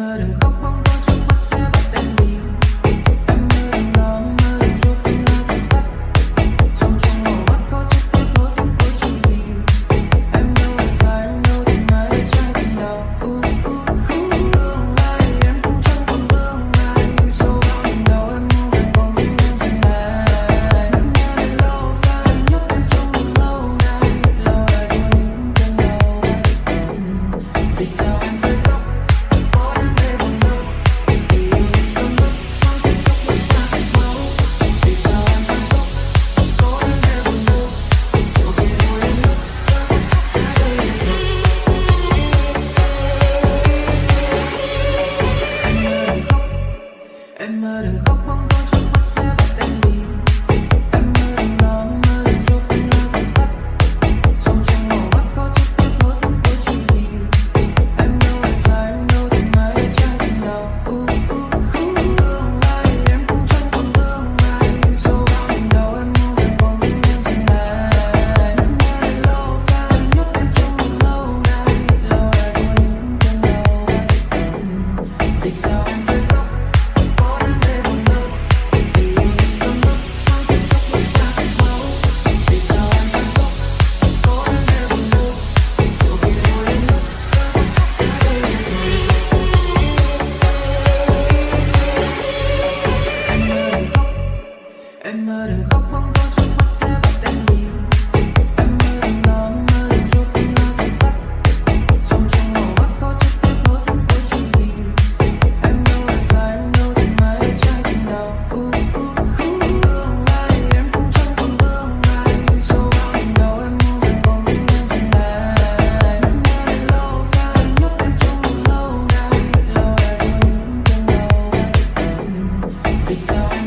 mơ đừng khóc bóng tối trước mắt sẽ bắt em đi. em mơ đừng khóc bóng tôi be so